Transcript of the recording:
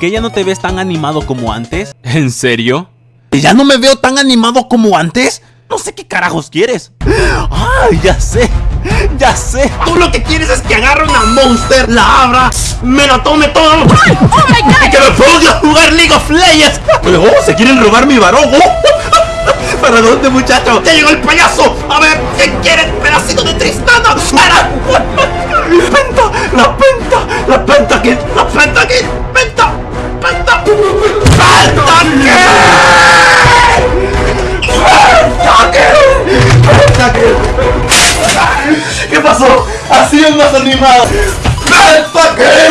¿Que ya no te ves tan animado como antes? ¿En serio? ¿Que ya no me veo tan animado como antes? No sé qué carajos quieres. ¡Ay, ya sé! ¡Ya sé! Tú lo que quieres es que agarre una monster, la abra, me la tome todo ¡Oh, my God! y que me ponga a jugar League of Legends. ¡Oh, se quieren robar mi varón! ¡Oh! ¿Para dónde, muchacho? ¡Ya llegó el payaso! A ver, ¿qué quieres, pedacito de Tristana? ¡Para! ¡Penta! ¡La penta! ¡La penta aquí! ¡La penta aquí! ¡Faltan qué! ¡Faltan qué! ¡Faltan qué! ¿Qué pasó? ¡Así es más animado! ¡Faltan!